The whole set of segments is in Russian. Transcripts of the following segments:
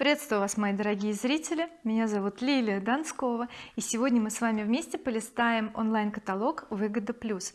приветствую вас мои дорогие зрители. Меня зовут Лилия Донскова и сегодня мы с вами вместе полистаем онлайн-каталог выгода плюс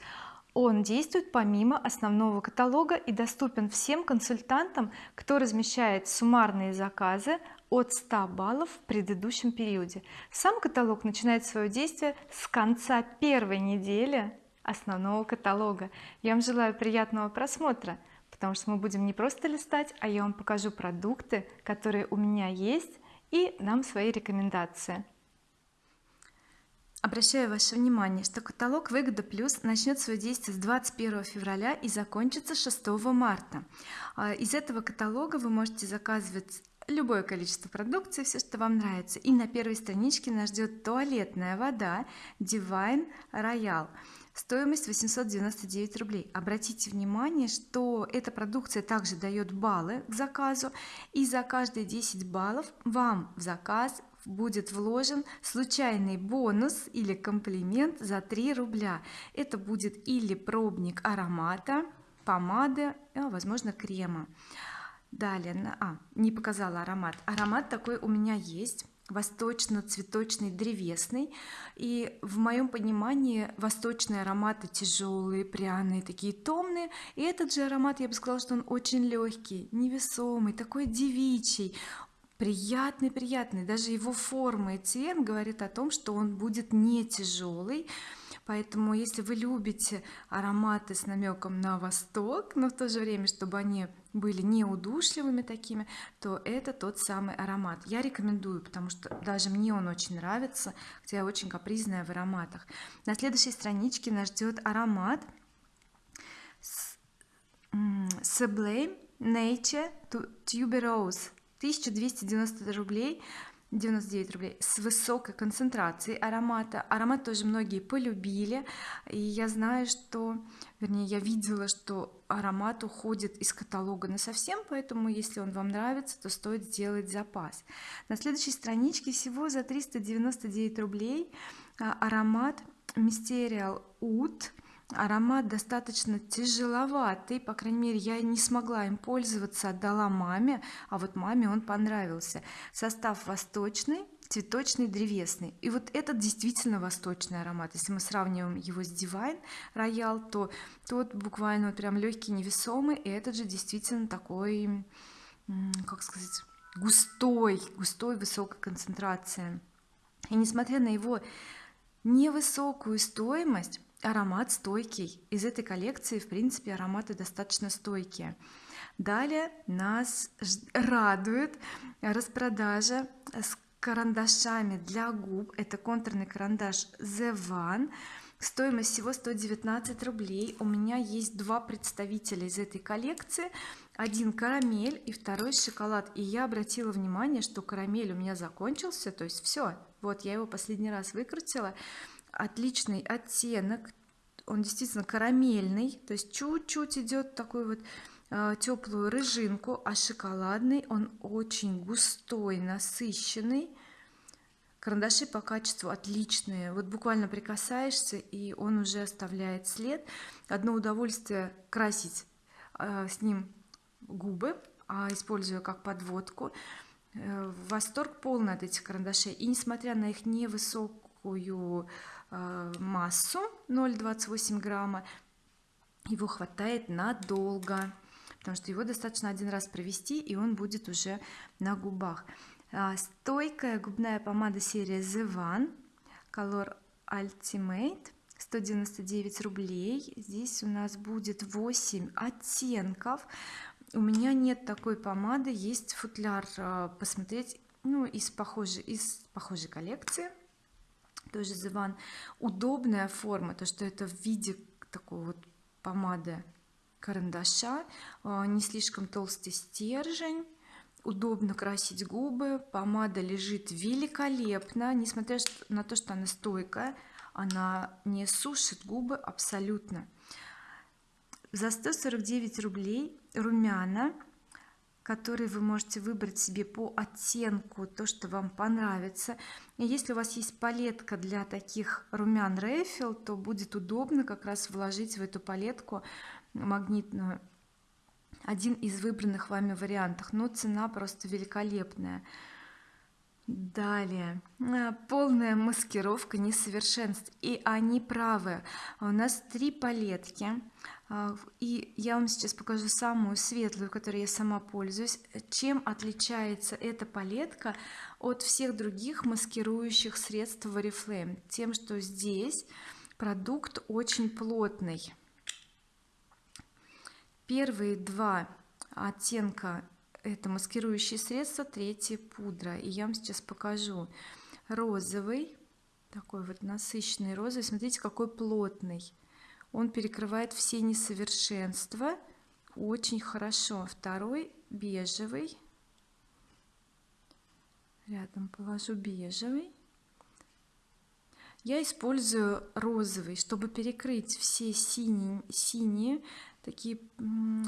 он действует помимо основного каталога и доступен всем консультантам кто размещает суммарные заказы от 100 баллов в предыдущем периоде. Сам каталог начинает свое действие с конца первой недели основного каталога. Я вам желаю приятного просмотра потому что мы будем не просто листать а я вам покажу продукты которые у меня есть и дам свои рекомендации Обращаю ваше внимание, что каталог Выгода Плюс начнет свое действие с 21 февраля и закончится 6 марта. А, из этого каталога вы можете заказывать любое количество продукции, все что вам нравится. И на первой страничке нас ждет туалетная вода Divine Royal стоимость 899 рублей. Обратите внимание что эта продукция также дает баллы к заказу и за каждые 10 баллов вам в заказ будет вложен случайный бонус или комплимент за 3 рубля. Это будет или пробник аромата помады а, возможно крема. Далее а не показала аромат. Аромат такой у меня есть восточно-цветочный древесный и в моем понимании восточные ароматы тяжелые пряные такие томные. И этот же аромат я бы сказала что он очень легкий невесомый такой девичий. Приятный приятный. Даже его форма и цвет говорит о том что он будет не тяжелый поэтому если вы любите ароматы с намеком на восток но в то же время чтобы они были не удушливыми такими то это тот самый аромат. Я рекомендую потому что даже мне он очень нравится хотя я очень капризная в ароматах. На следующей страничке нас ждет аромат Sublime Nature Tuberose. 1290 рублей 99 рублей с высокой концентрацией аромата. Аромат тоже многие полюбили. И я знаю что вернее я видела что аромат уходит из каталога на совсем поэтому если он вам нравится то стоит сделать запас. На следующей страничке всего за 399 рублей а, аромат Mysterial Oud аромат достаточно тяжеловатый. По крайней мере я не смогла им пользоваться отдала маме а вот маме он понравился. Состав восточный цветочный древесный. И вот этот действительно восточный аромат. Если мы сравниваем его с Divine Royal то тот буквально вот прям легкий невесомый и этот же действительно такой как сказать густой густой высокая концентрация и несмотря на его невысокую стоимость аромат стойкий. Из этой коллекции в принципе ароматы достаточно стойкие. Далее нас радует распродажа с карандашами для губ. Это контурный карандаш The One. Стоимость всего 119 рублей. У меня есть два представителя из этой коллекции. Один карамель и второй шоколад. И я обратила внимание что карамель у меня закончился. То есть все вот я его последний раз выкрутила отличный оттенок. Он действительно карамельный то есть чуть-чуть идет такой вот э, теплую рыжинку а шоколадный он очень густой насыщенный. Карандаши по качеству отличные. Вот буквально прикасаешься и он уже оставляет след. Одно удовольствие красить э, с ним губы а используя как подводку. Э, восторг полный от этих карандашей. И несмотря на их невысокую массу 0,28 грамма. Его хватает надолго потому что его достаточно один раз провести и он будет уже на губах. А, стойкая губная помада серия The One Color Ultimate 199 рублей. Здесь у нас будет 8 оттенков. У меня нет такой помады. Есть футляр а, посмотреть ну из похожей из похожей коллекции тоже One удобная форма то что это в виде такой вот помады карандаша а, не слишком толстый стержень удобно красить губы помада лежит великолепно несмотря на то что она стойкая она не сушит губы абсолютно. За 149 рублей румяна которые вы можете выбрать себе по оттенку то что вам понравится. И если у вас есть палетка для таких румян Рейфел то будет удобно как раз вложить в эту палетку магнитную один из выбранных вами вариантов. Но цена просто великолепная далее. А, полная маскировка несовершенств. И они правы. У нас три палетки. А, и я вам сейчас покажу самую светлую которой я сама пользуюсь. Чем отличается эта палетка от всех других маскирующих средств в oriflame тем что здесь продукт очень плотный. Первые два оттенка это маскирующие средства третье пудра. И я вам сейчас покажу. Розовый такой вот насыщенный розовый смотрите какой плотный. Он перекрывает все несовершенства очень хорошо. Второй бежевый. Рядом положу бежевый. Я использую розовый чтобы перекрыть все синие синие такие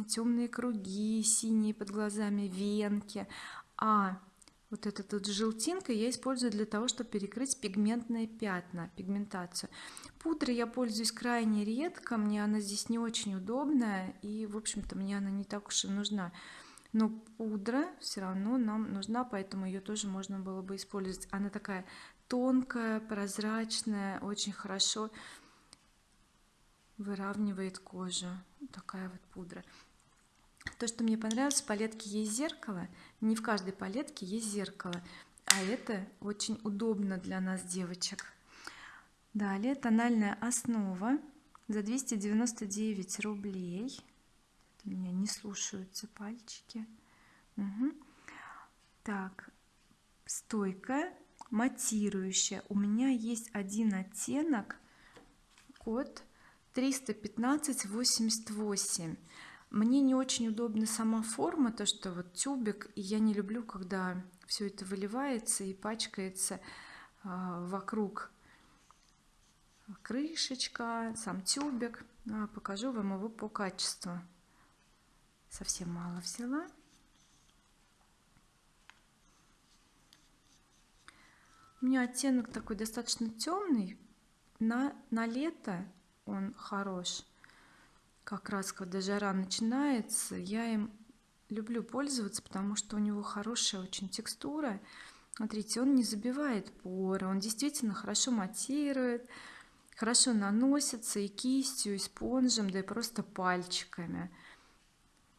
темные круги синие под глазами венки. А вот эта тут желтинка я использую для того чтобы перекрыть пигментные пятна пигментацию. Пудрой я пользуюсь крайне редко мне она здесь не очень удобная и в общем-то мне она не так уж и нужна. Но пудра все равно нам нужна поэтому ее тоже можно было бы использовать. Она такая тонкая прозрачная очень хорошо выравнивает кожу. Такая вот пудра. То что мне понравилось в палетке есть зеркало. Не в каждой палетке есть зеркало. А это очень удобно для нас девочек. Далее тональная основа за 299 рублей. У меня не слушаются пальчики. Угу. так стойкая матирующая. У меня есть один оттенок. Код 315 88 мне не очень удобна сама форма то что вот тюбик и я не люблю когда все это выливается и пачкается а, вокруг крышечка сам тюбик. А, покажу вам его по качеству. Совсем мало взяла. У меня оттенок такой достаточно темный на на лето он хорош. Как раз когда жара начинается я им люблю пользоваться потому что у него хорошая очень текстура. Смотрите он не забивает поры он действительно хорошо матирует хорошо наносится и кистью и спонжем да и просто пальчиками.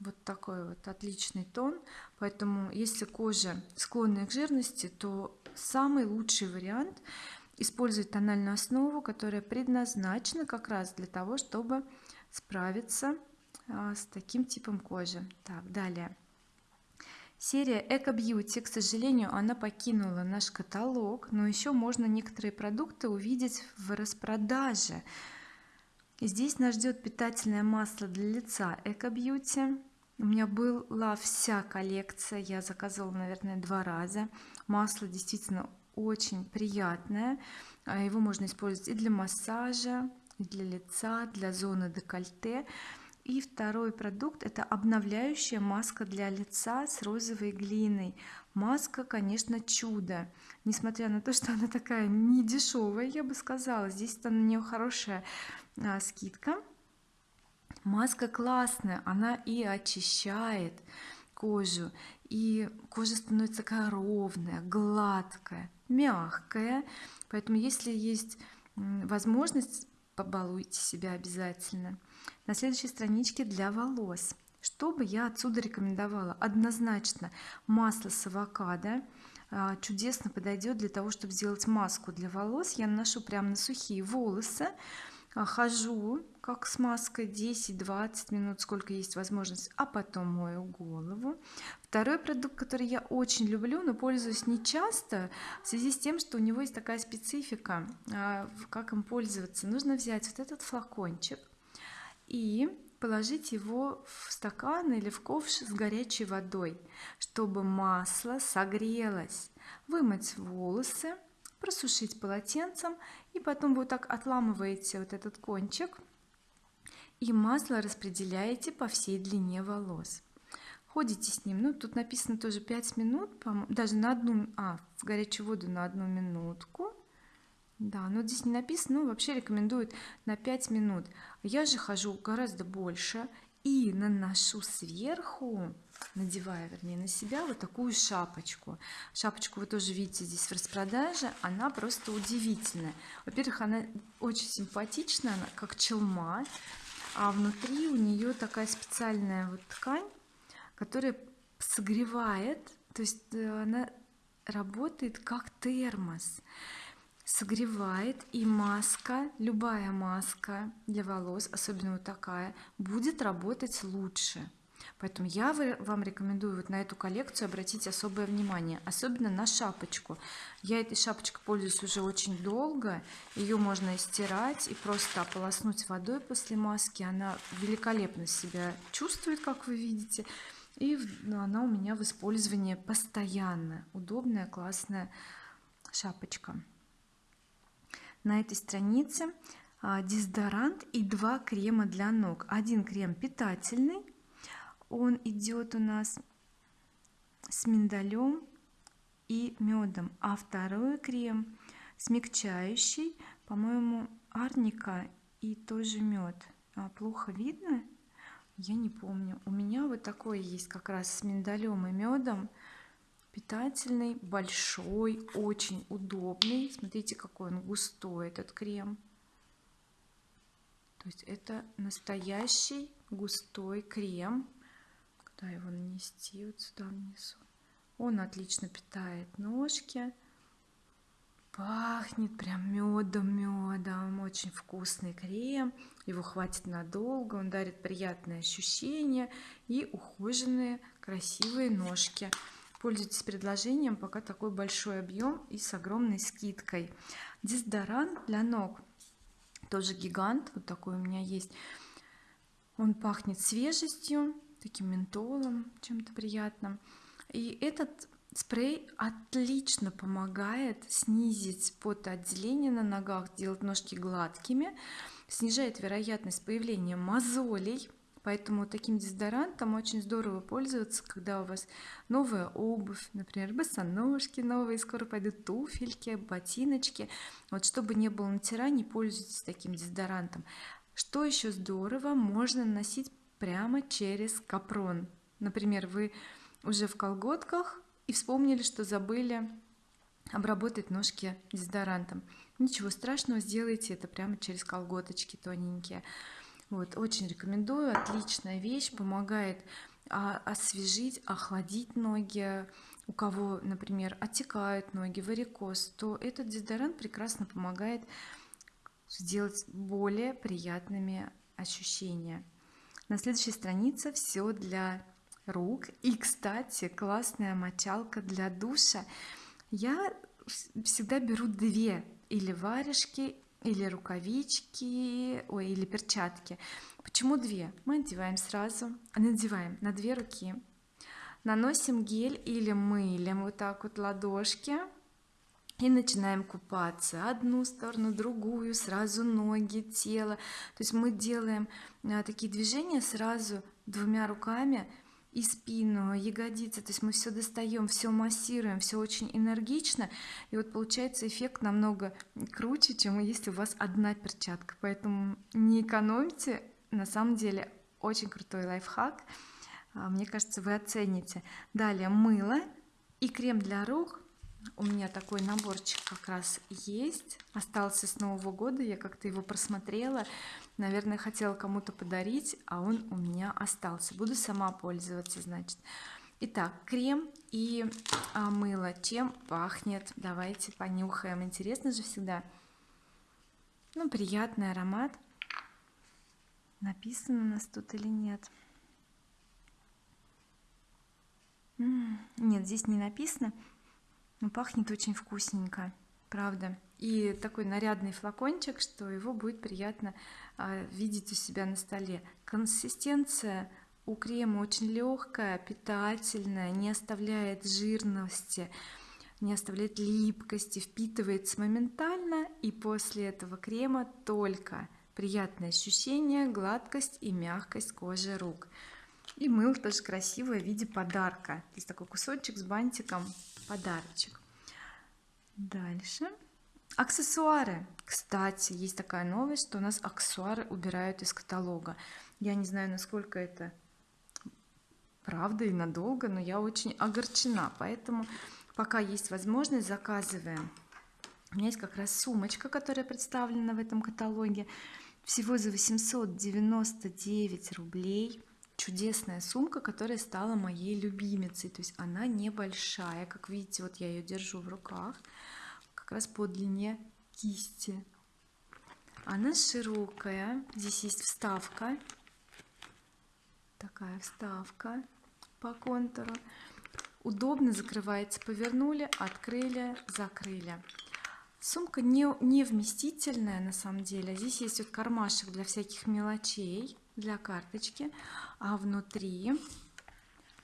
Вот такой вот отличный тон. Поэтому если кожа склонная к жирности то самый лучший вариант использовать тональную основу которая предназначена как раз для того чтобы справиться а, с таким типом кожи. Так далее. Серия эко бьюти к сожалению она покинула наш каталог но еще можно некоторые продукты увидеть в распродаже. Здесь нас ждет питательное масло для лица эко бьюти у меня была вся коллекция я заказывала наверное два раза. Масло действительно очень приятное. А, его можно использовать и для массажа и для лица для зоны декольте. И второй продукт это обновляющая маска для лица с розовой глиной. Маска конечно чудо. Несмотря на то что она такая не дешевая я бы сказала здесь на нее хорошая а, скидка. Маска классная она и очищает кожу и кожа становится такая ровная гладкая мягкая. Поэтому если есть возможность побалуйте себя обязательно. На следующей страничке для волос. Что бы я отсюда рекомендовала? Однозначно масло с авокадо. А, чудесно подойдет для того чтобы сделать маску для волос. Я наношу прямо на сухие волосы хожу как с маской 10-20 минут сколько есть возможность а потом мою голову. Второй продукт который я очень люблю но пользуюсь не часто в связи с тем что у него есть такая специфика а, как им пользоваться. Нужно взять вот этот флакончик и положить его в стакан или в ковш с горячей водой чтобы масло согрелось вымыть волосы просушить полотенцем и потом вот так отламываете вот этот кончик и масло распределяете по всей длине волос. Ходите с ним. Ну тут написано тоже 5 минут даже на одну а в горячую воду на одну минутку. Да но здесь не написано но вообще рекомендуют на 5 минут. Я же хожу гораздо больше и наношу сверху надеваю вернее на себя вот такую шапочку. Шапочку вы тоже видите здесь в распродаже она просто удивительная. Во-первых она очень симпатичная она как челма а внутри у нее такая специальная вот ткань которая согревает то есть э, она работает как термос. Согревает и маска любая маска для волос особенно вот такая будет работать лучше поэтому я вам рекомендую вот на эту коллекцию обратить особое внимание особенно на шапочку. Я этой шапочкой пользуюсь уже очень долго. Ее можно и стирать и просто ополоснуть водой после маски. Она великолепно себя чувствует как вы видите. И ну, она у меня в использовании постоянно. Удобная классная шапочка. На этой странице а, дезодорант и два крема для ног. Один крем питательный он идет у нас с миндалем и медом а второй крем смягчающий по-моему арника и тоже мед а, плохо видно? Я не помню. У меня вот такой есть как раз с миндалем и медом питательный большой очень удобный. Смотрите какой он густой этот крем. То есть это настоящий густой крем куда его нанести вот сюда внизу. Он отлично питает ножки пахнет прям медом медом очень вкусный крем его хватит надолго он дарит приятные ощущения и ухоженные красивые ножки. Пользуйтесь предложением пока такой большой объем и с огромной скидкой. Дезодорант для ног тоже гигант вот такой у меня есть. Он пахнет свежестью таким ментолом чем-то приятным. И этот спрей отлично помогает снизить потоотделение на ногах делать ножки гладкими снижает вероятность появления мозолей. Поэтому таким дезодорантом очень здорово пользоваться когда у вас новая обувь например босоножки новые скоро пойдут туфельки ботиночки. Вот чтобы не было натираний пользуйтесь таким дезодорантом. Что еще здорово можно носить прямо через капрон. Например вы уже в колготках и вспомнили что забыли обработать ножки дезодорантом. Ничего страшного сделайте это прямо через колготочки тоненькие. Вот очень рекомендую отличная вещь помогает а, освежить охладить ноги. У кого например отекают ноги варикоз то этот дезодорант прекрасно помогает сделать более приятными ощущения на следующей странице все для рук. И кстати классная мочалка для душа. Я всегда беру две или варежки или рукавички ой или перчатки. Почему две? Мы одеваем сразу. Надеваем на две руки. Наносим гель или мылем вот так вот ладошки и начинаем купаться одну сторону другую сразу ноги тело. То есть мы делаем а, такие движения сразу двумя руками и спину ягодицы. То есть мы все достаем все массируем все очень энергично. И вот получается эффект намного круче чем если у вас одна перчатка. Поэтому не экономьте. На самом деле очень крутой лайфхак. А, мне кажется вы оцените. Далее мыло и крем для рук у меня такой наборчик как раз есть. Остался с нового года я как-то его просмотрела. Наверное хотела кому-то подарить а он у меня остался. Буду сама пользоваться значит. Итак крем и а, мыло. Чем пахнет? Давайте понюхаем. Интересно же всегда. Ну приятный аромат. Написано у нас тут или нет? Нет здесь не написано но пахнет очень вкусненько правда. И такой нарядный флакончик что его будет приятно а, видеть у себя на столе. Консистенция у крема очень легкая питательная не оставляет жирности не оставляет липкости впитывается моментально и после этого крема только приятное ощущение гладкость и мягкость кожи рук. И мыло тоже красивое в виде подарка. Здесь такой кусочек с бантиком подарочек. Дальше. Аксессуары. Кстати есть такая новость что у нас аксессуары убирают из каталога. Я не знаю насколько это правда и надолго но я очень огорчена. Поэтому пока есть возможность заказываем. У меня есть как раз сумочка которая представлена в этом каталоге. Всего за 899 рублей чудесная сумка которая стала моей любимицей. То есть она небольшая. Как видите вот я ее держу в руках как раз по длине кисти. Она широкая. Здесь есть вставка. Такая вставка по контуру. Удобно закрывается. Повернули открыли закрыли. Сумка не, не вместительная на самом деле. Здесь есть вот кармашек для всяких мелочей для карточки а внутри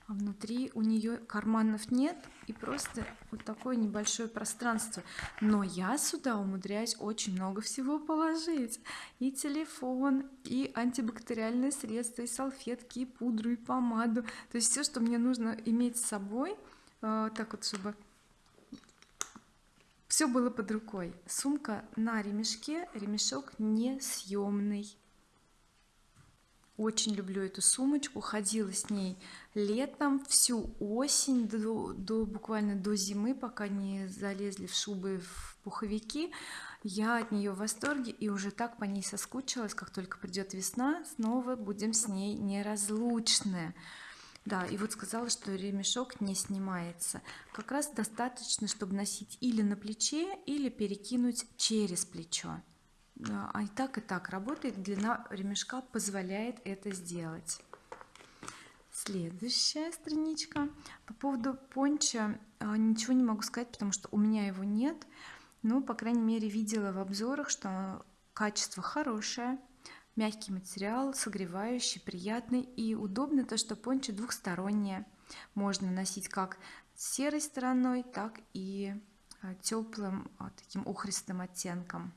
а внутри у нее карманов нет и просто вот такое небольшое пространство. Но я сюда умудряюсь очень много всего положить. И телефон и антибактериальные средства и салфетки и пудру и помаду. То есть все что мне нужно иметь с собой э, так вот чтобы все было под рукой. Сумка на ремешке ремешок несъемный очень люблю эту сумочку ходила с ней летом всю осень до, до буквально до зимы пока не залезли в шубы в пуховики. Я от нее в восторге и уже так по ней соскучилась как только придет весна снова будем с ней неразлучны. Да и вот сказала что ремешок не снимается. Как раз достаточно чтобы носить или на плече или перекинуть через плечо а и так и так. Работает длина ремешка позволяет это сделать. Следующая страничка. По поводу понча а, ничего не могу сказать потому что у меня его нет. Но по крайней мере видела в обзорах что качество хорошее мягкий материал согревающий приятный. И удобно то что пончо двухстороннее можно носить как серой стороной так и а, теплым таким охристым оттенком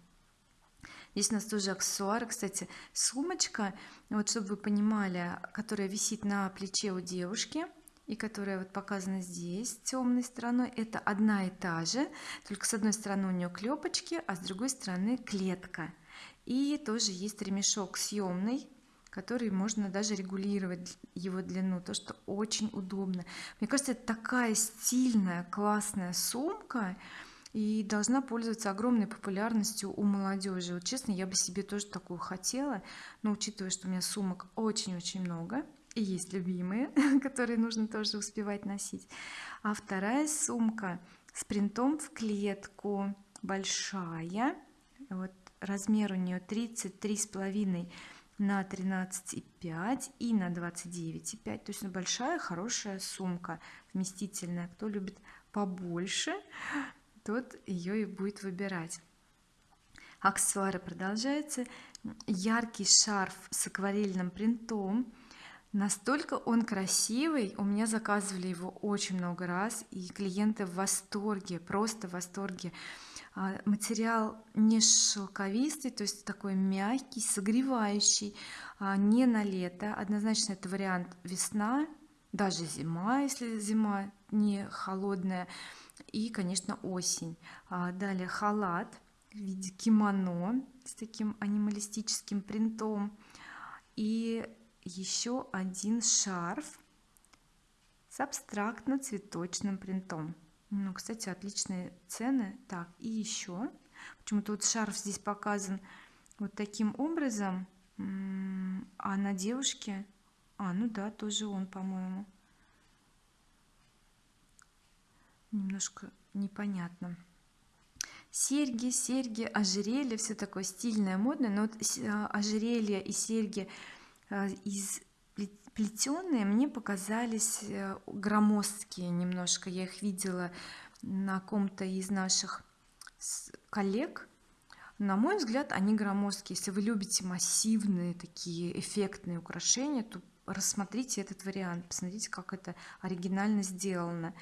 здесь у нас тоже аксессуары кстати. Сумочка вот чтобы вы понимали которая висит на плече у девушки и которая вот показана здесь темной стороной это одна и та же только с одной стороны у нее клепочки а с другой стороны клетка. И тоже есть ремешок съемный который можно даже регулировать его длину то что очень удобно. Мне кажется это такая стильная классная сумка и должна пользоваться огромной популярностью у молодежи. Вот честно я бы себе тоже такую хотела но учитывая что у меня сумок очень-очень много и есть любимые которые нужно тоже успевать носить. А вторая сумка с принтом в клетку большая вот размер у нее 33 с половиной на 13,5 и на 29,5 то есть большая хорошая сумка вместительная. Кто любит побольше тот ее и будет выбирать. Аксессуары продолжаются. Яркий шарф с акварельным принтом. Настолько он красивый. У меня заказывали его очень много раз и клиенты в восторге просто в восторге. А, материал не шелковистый то есть такой мягкий согревающий а, не на лето. Однозначно это вариант весна даже зима если зима не холодная и конечно осень. А далее халат в виде кимоно с таким анималистическим принтом. И еще один шарф с абстрактно-цветочным принтом. Ну кстати отличные цены. Так и еще. Почему-то вот шарф здесь показан вот таким образом. А на девушке? А ну да тоже он по-моему немножко непонятно. Серьги серьги ожерелье все такое стильное модное но вот а, ожерелье и серьги а, из плетеные мне показались э, громоздкие немножко. Я их видела на ком-то из наших коллег. На мой взгляд они громоздкие. Если вы любите массивные такие эффектные украшения то рассмотрите этот вариант посмотрите как это оригинально сделано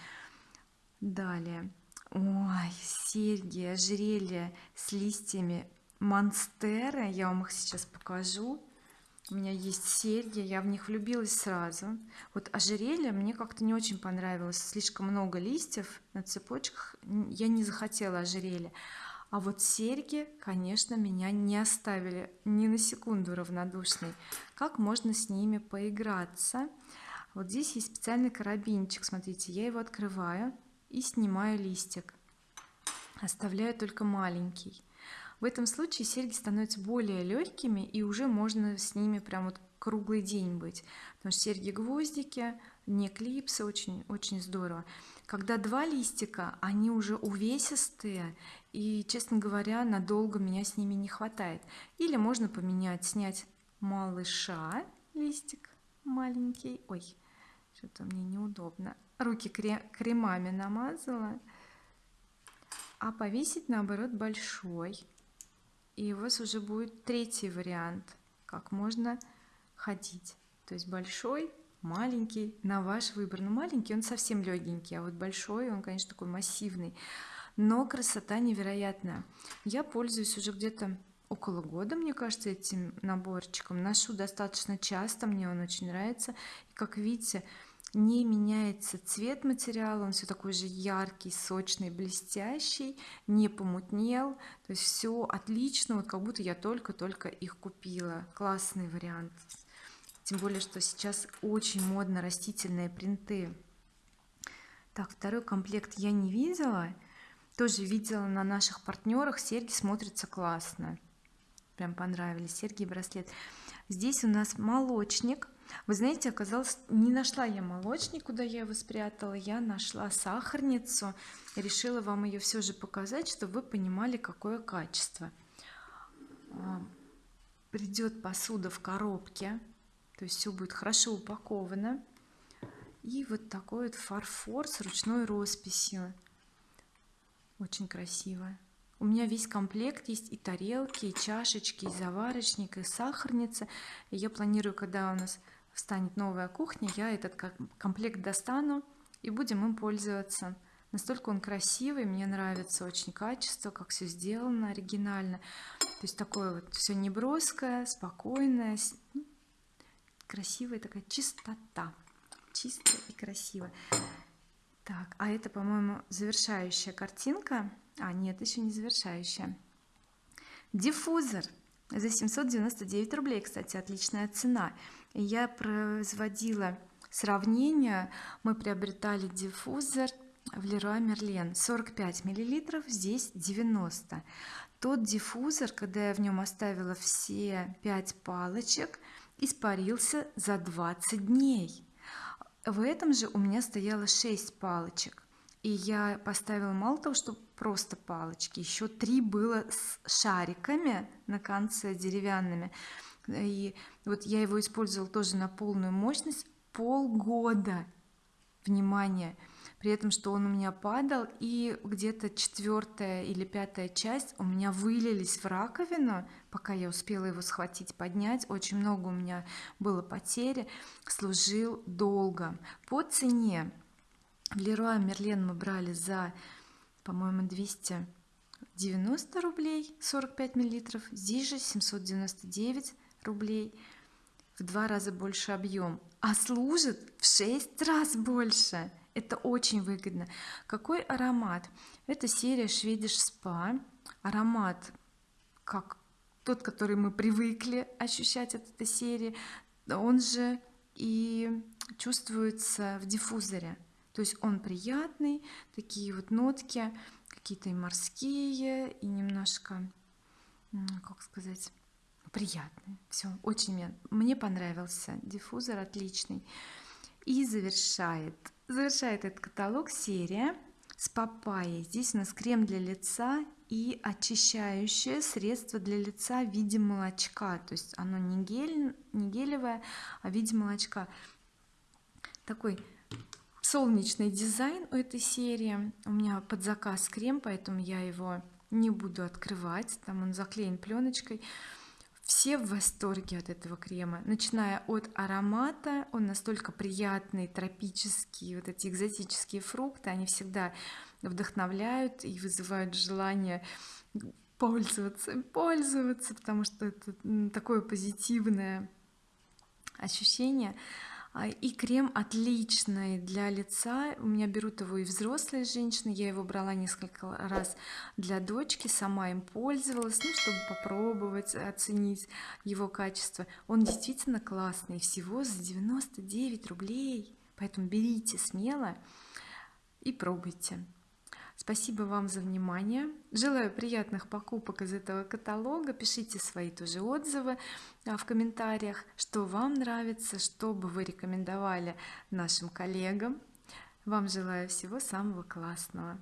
далее. Ой серьги ожерелья с листьями монстера. Я вам их сейчас покажу. У меня есть серьги я в них влюбилась сразу. Вот ожерелье мне как-то не очень понравилось. Слишком много листьев на цепочках. Я не захотела ожерелье. А вот серьги конечно меня не оставили ни на секунду равнодушной. Как можно с ними поиграться? Вот здесь есть специальный карабинчик. Смотрите я его открываю и снимаю листик. Оставляю только маленький. В этом случае серьги становятся более легкими и уже можно с ними прям вот круглый день быть. Потому что серьги гвоздики не клипсы очень очень здорово. Когда два листика они уже увесистые и честно говоря надолго меня с ними не хватает. Или можно поменять снять малыша листик маленький ой что-то мне неудобно. Руки кремами намазала а повесить наоборот большой. И у вас уже будет третий вариант как можно ходить. То есть большой маленький на ваш выбор. Но ну, маленький он совсем легенький а вот большой он конечно такой массивный. Но красота невероятная. Я пользуюсь уже где-то около года мне кажется этим наборчиком. Ношу достаточно часто мне он очень нравится. И как видите не меняется цвет материала он все такой же яркий сочный блестящий не помутнел. То есть все отлично вот как будто я только-только их купила. Классный вариант. Тем более что сейчас очень модно растительные принты. Так второй комплект я не видела. Тоже видела на наших партнерах серьги смотрятся классно. Прям понравились. Серьги и браслет. Здесь у нас молочник вы знаете оказалось не нашла я молочник куда я его спрятала я нашла сахарницу решила вам ее все же показать чтобы вы понимали какое качество. А, придет посуда в коробке то есть все будет хорошо упаковано. И вот такой вот фарфор с ручной росписью. Очень красиво. У меня весь комплект есть и тарелки и чашечки и заварочник и сахарница. И я планирую когда у нас встанет новая кухня я этот комплект достану и будем им пользоваться. Настолько он красивый мне нравится очень качество как все сделано оригинально. То есть такое вот все неброское спокойное ну, красивая такая чистота чисто и красиво так а это по-моему завершающая картинка. А нет еще не завершающая. Диффузор за 799 рублей кстати отличная цена. Я производила сравнение. Мы приобретали диффузор в Leroy Merlin. 45 миллилитров здесь 90 тот диффузор когда я в нем оставила все 5 палочек испарился за 20 дней. В этом же у меня стояло 6 палочек и я поставила мало того что просто палочки еще три было с шариками на конце деревянными. И вот я его использовала тоже на полную мощность полгода. Внимание! При этом что он у меня падал и где-то четвертая или пятая часть у меня вылились в раковину пока я успела его схватить поднять. Очень много у меня было потери. Служил долго. По цене в Leroy Merlin мы брали за по-моему 290 рублей 45 миллилитров здесь же 799 рублей в два раза больше объем а служит в 6 раз больше. Это очень выгодно. Какой аромат? Это серия Swedish Spa аромат как тот который мы привыкли ощущать от этой серии он же и чувствуется в диффузоре то есть он приятный такие вот нотки какие-то и морские и немножко как сказать приятные. Все очень мне, мне понравился диффузор отличный. И завершает завершает этот каталог серия с папайей. Здесь у нас крем для лица и очищающее средство для лица в виде молочка. То есть оно не гель не гелевое а в виде молочка. Такой солнечный дизайн у этой серии. У меня под заказ крем поэтому я его не буду открывать. Там он заклеен пленочкой все в восторге от этого крема. Начиная от аромата он настолько приятный тропический вот эти экзотические фрукты они всегда вдохновляют и вызывают желание пользоваться пользоваться потому что это такое позитивное ощущение и крем отличный для лица. У меня берут его и взрослые женщины. Я его брала несколько раз для дочки сама им пользовалась ну чтобы попробовать оценить его качество. Он действительно классный всего за 99 рублей. Поэтому берите смело и пробуйте спасибо вам за внимание. Желаю приятных покупок из этого каталога. Пишите свои тоже отзывы а, в комментариях что вам нравится что бы вы рекомендовали нашим коллегам. Вам желаю всего самого классного